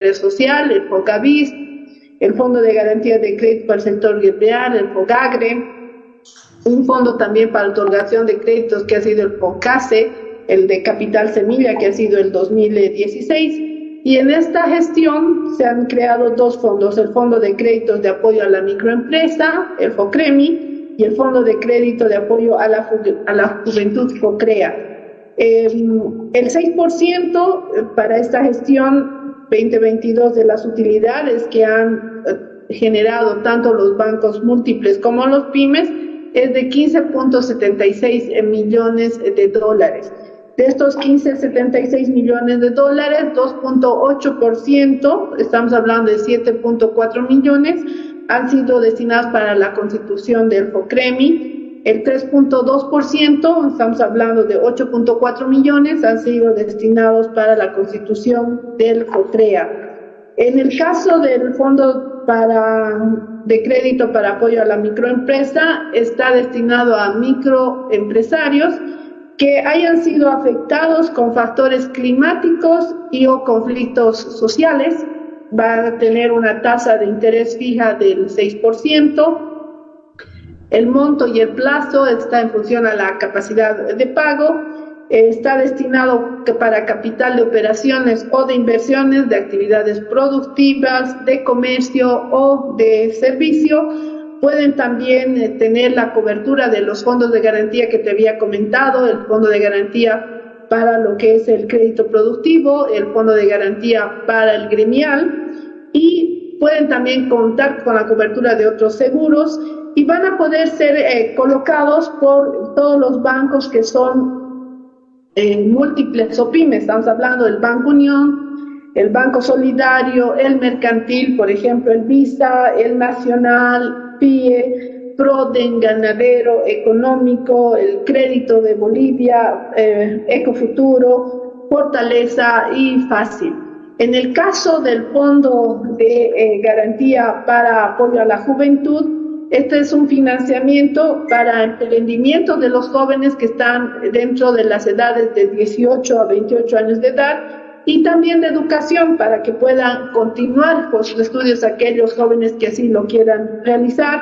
social, el FOCAVIS, el Fondo de Garantía de Crédito para el Sector Guerreal, el FOGAGRE, un fondo también para otorgación de créditos que ha sido el FOCASE, el de Capital Semilla que ha sido el 2016, y en esta gestión se han creado dos fondos, el Fondo de Créditos de Apoyo a la Microempresa, el FOCREMI, y el Fondo de Crédito de Apoyo a la, a la Juventud FOCREA. Eh, el 6% para esta gestión 2022 de las utilidades que han eh, generado tanto los bancos múltiples como los pymes es de 15.76 millones de dólares. De estos 15,76 millones de dólares, 2.8%, estamos hablando de 7.4 millones, han sido destinados para la constitución del FOCREMI. El 3.2%, estamos hablando de 8.4 millones, han sido destinados para la constitución del FOCREA. En el caso del Fondo para, de Crédito para Apoyo a la Microempresa, está destinado a microempresarios que hayan sido afectados con factores climáticos y o conflictos sociales, va a tener una tasa de interés fija del 6%. El monto y el plazo está en función a la capacidad de pago. Está destinado para capital de operaciones o de inversiones de actividades productivas, de comercio o de servicio Pueden también eh, tener la cobertura de los fondos de garantía que te había comentado, el fondo de garantía para lo que es el crédito productivo, el fondo de garantía para el gremial y pueden también contar con la cobertura de otros seguros y van a poder ser eh, colocados por todos los bancos que son eh, múltiples o pymes. Estamos hablando del Banco Unión, el Banco Solidario, el Mercantil, por ejemplo, el Visa, el Nacional, PIE, PRODEN, Ganadero, Económico, el Crédito de Bolivia, eh, Ecofuturo, Fortaleza y Fácil. En el caso del Fondo de eh, Garantía para Apoyo a la Juventud, este es un financiamiento para emprendimiento de los jóvenes que están dentro de las edades de 18 a 28 años de edad y también de educación para que puedan continuar con sus estudios aquellos jóvenes que así lo quieran realizar.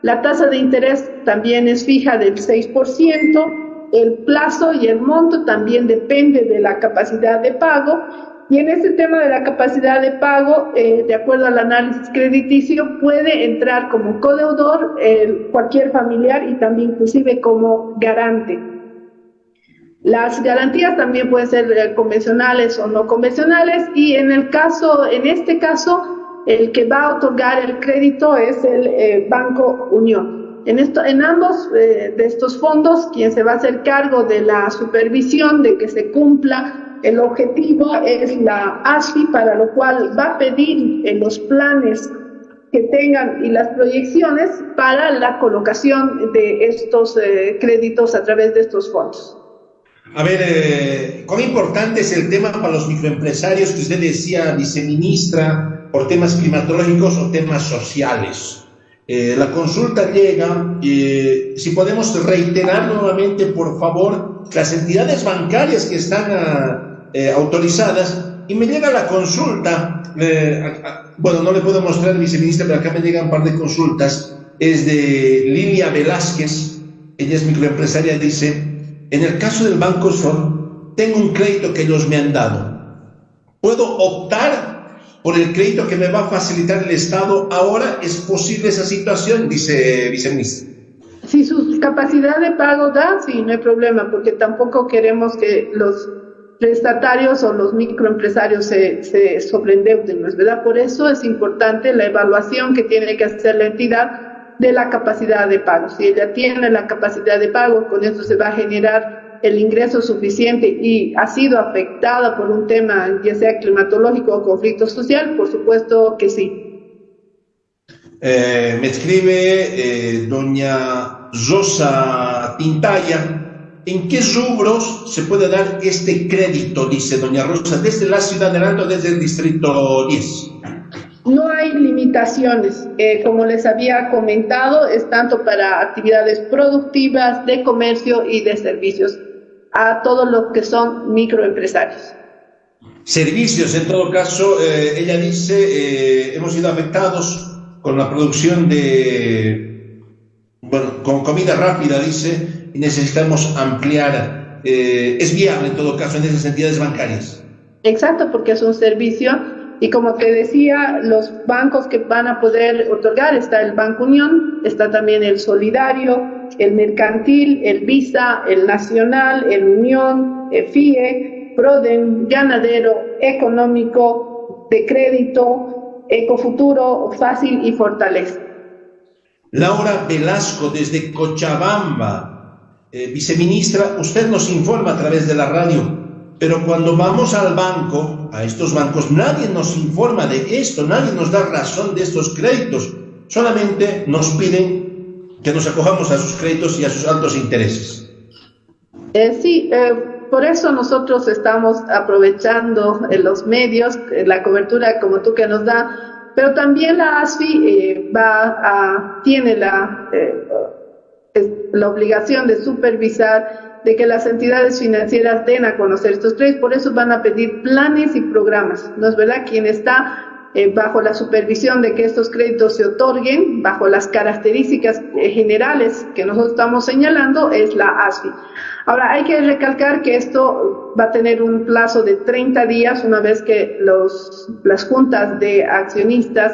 La tasa de interés también es fija del 6%, el plazo y el monto también depende de la capacidad de pago y en este tema de la capacidad de pago, eh, de acuerdo al análisis crediticio, puede entrar como codeudor cualquier familiar y también inclusive como garante. Las garantías también pueden ser eh, convencionales o no convencionales y en el caso, en este caso, el que va a otorgar el crédito es el eh, Banco Unión. En, esto, en ambos eh, de estos fondos, quien se va a hacer cargo de la supervisión de que se cumpla el objetivo es la ASFI, para lo cual va a pedir en los planes que tengan y las proyecciones para la colocación de estos créditos a través de estos fondos. A ver, eh, ¿cuán importante es el tema para los microempresarios que usted decía, viceministra, por temas climatológicos o temas sociales? Eh, la consulta llega, eh, si podemos reiterar nuevamente, por favor, las entidades bancarias que están ah, autorizadas, y me llega la consulta, bueno, no le puedo mostrar, viceministra, pero acá me llegan un par de consultas, es de Lilia Velázquez, ella es microempresaria, dice, en el caso del Banco Sol, tengo un crédito que ellos me han dado. ¿Puedo optar por el crédito que me va a facilitar el Estado? Ahora es posible esa situación, dice viceministro. Si su capacidad de pago da, sí, no hay problema, porque tampoco queremos que los prestatarios o los microempresarios se, se sobreendeuden, ¿no es verdad? Por eso es importante la evaluación que tiene que hacer la entidad de la capacidad de pago. Si ella tiene la capacidad de pago, con eso se va a generar el ingreso suficiente y ha sido afectada por un tema, ya sea climatológico o conflicto social, por supuesto que sí. Eh, me escribe eh, doña Rosa Tintaya, ¿en qué rubros se puede dar este crédito? Dice doña Rosa, desde la ciudad de Nato, desde el distrito 10. No hay limitaciones. Eh, como les había comentado, es tanto para actividades productivas, de comercio y de servicios, a todos los que son microempresarios. servicios. En todo caso, eh, ella dice, eh, hemos sido afectados con la producción de, bueno, con comida rápida, dice, necesitamos ampliar. Eh, es viable en todo caso en esas entidades bancarias. Exacto, porque es un servicio y como te decía, los bancos que van a poder otorgar, está el Banco Unión, está también el Solidario, el Mercantil, el Visa, el Nacional, el Unión, el FIE, Proden, Ganadero, Económico, de Crédito, Ecofuturo, Fácil y Fortaleza. Laura Velasco desde Cochabamba, eh, viceministra, usted nos informa a través de la radio pero cuando vamos al banco, a estos bancos, nadie nos informa de esto, nadie nos da razón de estos créditos. Solamente nos piden que nos acojamos a sus créditos y a sus altos intereses. Eh, sí, eh, por eso nosotros estamos aprovechando en los medios, la cobertura como tú que nos da, pero también la ASFI eh, va a, tiene la, la obligación de supervisar de que las entidades financieras den a conocer estos créditos, por eso van a pedir planes y programas, ¿no es verdad? Quien está eh, bajo la supervisión de que estos créditos se otorguen, bajo las características eh, generales que nosotros estamos señalando, es la ASFI. Ahora, hay que recalcar que esto va a tener un plazo de 30 días una vez que los, las juntas de accionistas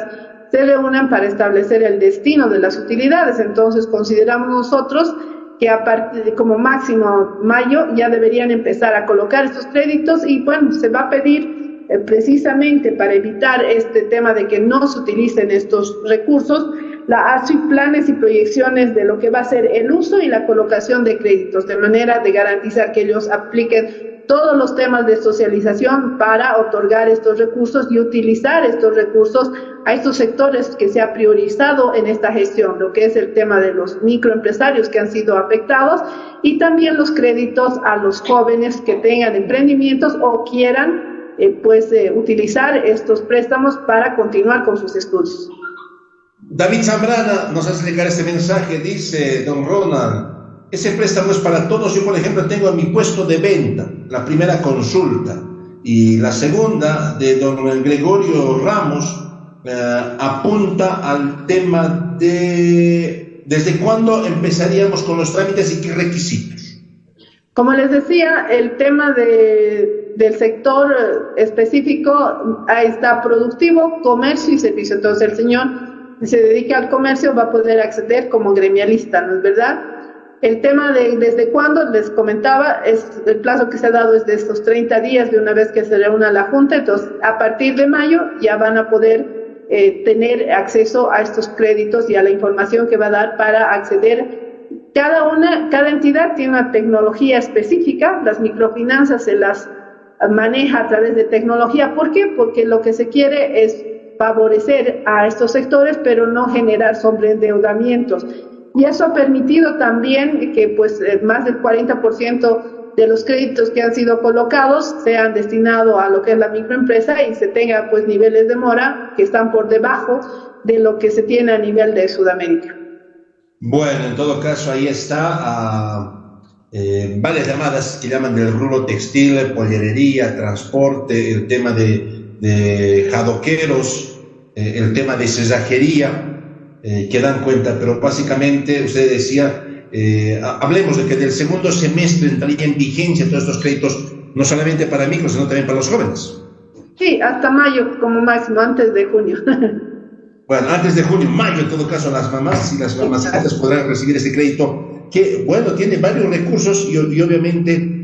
se reúnan para establecer el destino de las utilidades. Entonces, consideramos nosotros que a partir de como máximo mayo ya deberían empezar a colocar estos créditos y bueno, se va a pedir eh, precisamente para evitar este tema de que no se utilicen estos recursos, la ASI planes y proyecciones de lo que va a ser el uso y la colocación de créditos, de manera de garantizar que ellos apliquen todos los temas de socialización para otorgar estos recursos y utilizar estos recursos a estos sectores que se ha priorizado en esta gestión, lo que es el tema de los microempresarios que han sido afectados y también los créditos a los jóvenes que tengan emprendimientos o quieran eh, pues eh, utilizar estos préstamos para continuar con sus estudios. David Zambrana nos hace llegar este mensaje, dice don Ronald, ese préstamo es para todos. Yo, por ejemplo, tengo mi puesto de venta, la primera consulta, y la segunda de don Gregorio Ramos eh, apunta al tema de desde cuándo empezaríamos con los trámites y qué requisitos. Como les decía, el tema de, del sector específico ahí está productivo, comercio y servicio. Entonces el señor se dedica al comercio va a poder acceder como gremialista, ¿no es verdad? El tema de desde cuándo, les comentaba, es el plazo que se ha dado es de estos 30 días de una vez que se reúna la Junta, entonces a partir de mayo ya van a poder eh, tener acceso a estos créditos y a la información que va a dar para acceder. Cada una, cada entidad tiene una tecnología específica, las microfinanzas se las maneja a través de tecnología. ¿Por qué? Porque lo que se quiere es favorecer a estos sectores, pero no generar sobreendeudamientos. Y eso ha permitido también que pues eh, más del 40% de los créditos que han sido colocados sean destinados a lo que es la microempresa y se tenga pues niveles de mora que están por debajo de lo que se tiene a nivel de Sudamérica. Bueno, en todo caso ahí está eh, varias llamadas que llaman del rubro textil, pollerería, transporte, el tema de, de jadoqueros, eh, el tema de cesajería eh, que dan cuenta, pero básicamente usted decía, eh, hablemos de que del segundo semestre entraría en vigencia todos estos créditos, no solamente para micros, sino también para los jóvenes. Sí, hasta mayo como máximo, antes de junio. bueno, antes de junio, mayo en todo caso, las mamás y las mamás podrán recibir ese crédito, que bueno, tiene varios recursos y, obviamente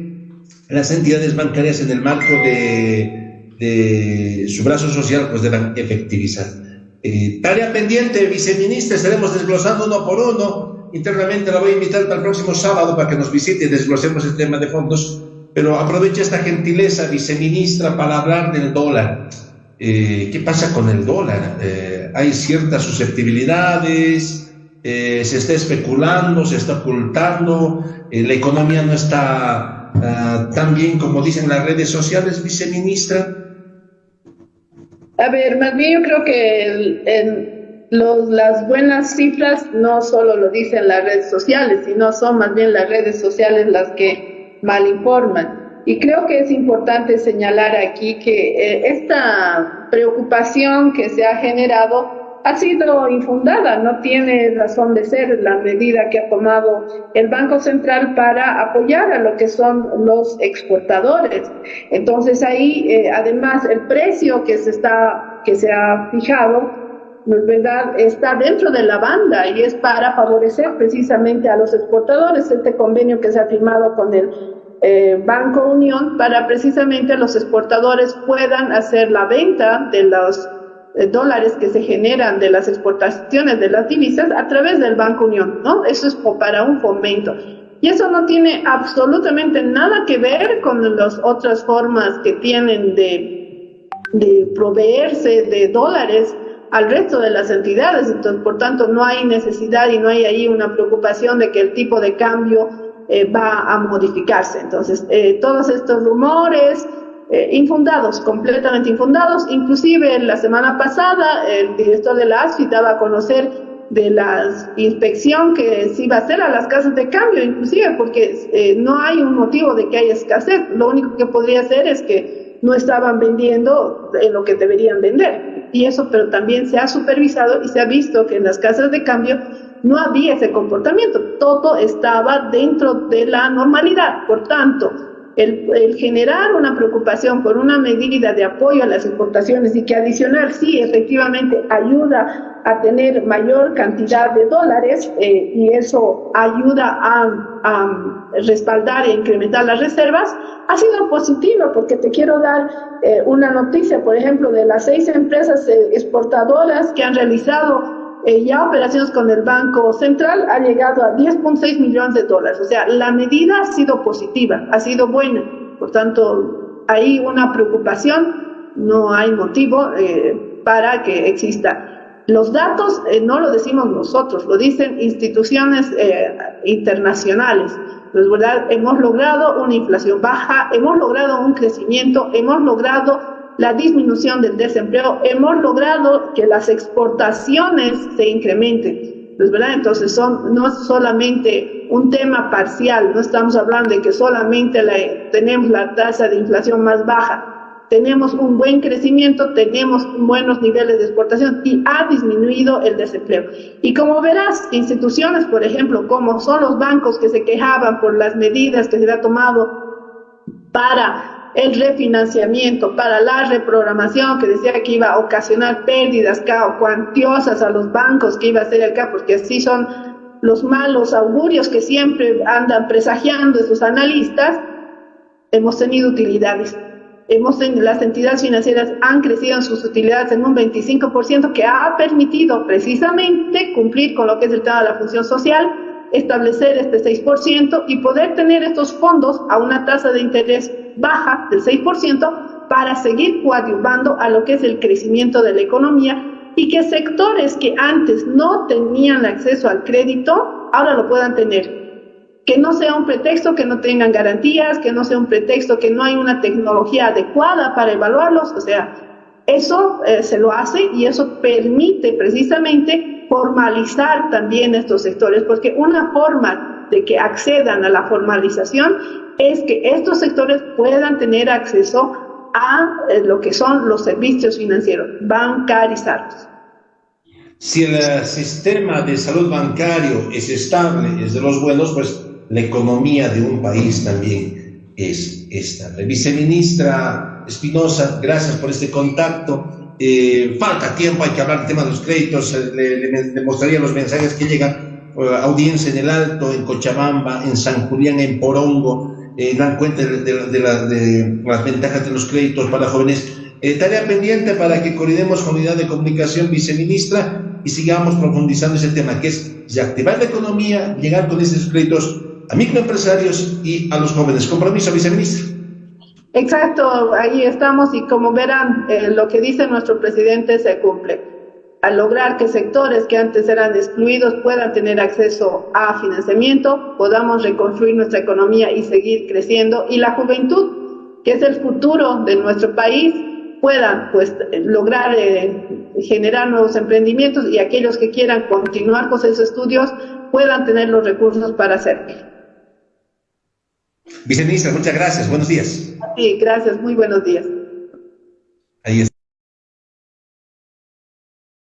las entidades bancarias en el marco de, de su brazo social pues deben efectivizar. Eh, tarea pendiente, viceministra, estaremos desglosando uno por uno. Internamente la voy a invitar para el próximo sábado para que nos visite y desglosemos el tema de fondos. Pero aproveche esta gentileza, viceministra, para hablar del dólar. Eh, ¿Qué pasa con el dólar? Eh, hay ciertas susceptibilidades, se está especulando, se está ocultando, la economía no está ah, tan bien como dicen las redes sociales, viceministra. A ver, más bien yo creo que las buenas cifras no solo lo dicen las redes sociales, sino son más bien las redes sociales las que mal informan. Y creo que es importante señalar aquí que eh, esta preocupación que se ha generado ha sido infundada, no tiene razón de ser la medida que ha tomado el Banco Central para apoyar a lo que son los exportadores. Entonces ahí, eh, además, el precio que se está, que se ha fijado, verdad, está dentro de la banda y es para favorecer precisamente a los exportadores. Este convenio que se ha firmado con el eh, Banco Unión para precisamente los exportadores puedan hacer la venta de los dólares que se generan de las exportaciones de las divisas a través del Banco Unión, ¿no? Eso es para un fomento. Y eso no tiene absolutamente nada que ver con las otras formas que tienen de, de proveerse de dólares al resto de las entidades. Entonces, por tanto, no hay necesidad y no hay ahí una preocupación de que el tipo de cambio eh, va a modificarse. Entonces, eh, todos estos rumores, eh, infundados, completamente infundados. Inclusive la semana pasada el director de la ASFI daba a conocer de la inspección que se iba a hacer a las casas de cambio, inclusive porque eh, no hay un motivo de que haya escasez. Lo único que podría ser es que no estaban vendiendo en lo que deberían vender. Y eso, pero también se ha supervisado y se ha visto que en las casas de cambio no había ese comportamiento. Todo estaba dentro de la normalidad. Por tanto, el, generar una preocupación por una medida de apoyo a las exportaciones y que adicional sí efectivamente ayuda a tener mayor cantidad de dólares eh, y eso ayuda a, respaldar e incrementar las reservas, ha sido positivo porque te quiero dar eh, una noticia, por ejemplo, de las seis empresas eh, exportadoras que han realizado eh, ya operaciones con el Banco Central ha llegado a 10.6 millones de dólares. O sea, la medida ha sido positiva, ha sido buena. Por tanto, hay una preocupación, no hay motivo eh, para que exista. Los datos eh, no lo decimos nosotros, lo dicen instituciones internacionales. Pues, ¿verdad? Hemos logrado una inflación baja, hemos logrado un crecimiento, hemos logrado la disminución del desempleo, hemos logrado que las exportaciones se incrementen. Entonces son, no es solamente un tema parcial, no estamos hablando de que solamente tenemos la tasa de inflación más baja, tenemos un buen crecimiento, tenemos buenos niveles de exportación y ha disminuido el desempleo. Y como verás, instituciones, por ejemplo, como son los bancos que se quejaban por las medidas que se había tomado para el refinanciamiento, para la reprogramación que decía que iba a ocasionar pérdidas cuantiosas a los bancos, que iba a hacer CAP, porque así son los malos augurios que siempre andan presagiando esos analistas, hemos tenido utilidades. Hemos las entidades financieras han crecido en sus utilidades en un 25% que ha permitido precisamente cumplir con lo que es el tema de la función social, establecer este 6% y poder tener estos fondos a una tasa de interés baja del 6% para seguir coadyuvando a lo que es el crecimiento de la economía y que sectores que antes no tenían acceso al crédito ahora lo puedan tener. Que no sea un pretexto que no tengan garantías, que no sea un pretexto que no hay una tecnología adecuada para evaluarlos, o sea, eso eh, se lo hace y eso permite precisamente formalizar también estos sectores, porque una forma de que accedan a la formalización es que estos sectores puedan tener acceso a eh, lo que son los servicios financieros, bancarizados. Si el eh, sistema de salud bancario es estable, es de los buenos, pues la economía de un país también es estable. Viceministra Espinosa, gracias por este contacto. Eh, falta tiempo, hay que hablar del tema de los créditos, le, le mostraría los mensajes que llegan, audiencia en el Alto, en Cochabamba, en San Julián, en Porongo, eh, dan cuenta de, las ventajas de los créditos para jóvenes. Eh, tarea pendiente para que coordinemos con unidad de comunicación viceministra y sigamos profundizando ese tema, que es reactivar la economía, llegar con esos créditos a microempresarios y a los jóvenes. Compromiso, viceministra. Exacto, ahí estamos y como verán, eh, lo que dice nuestro presidente se cumple al lograr que sectores que antes eran excluidos puedan tener acceso a financiamiento, podamos reconstruir nuestra economía y seguir creciendo y la juventud, que es el futuro de nuestro país, puedan pues lograr eh, generar nuevos emprendimientos y aquellos que quieran continuar con sus estudios puedan tener los recursos para hacerlo. Viceministra, muchas gracias. Buenos días. Sí, gracias. Muy buenos días.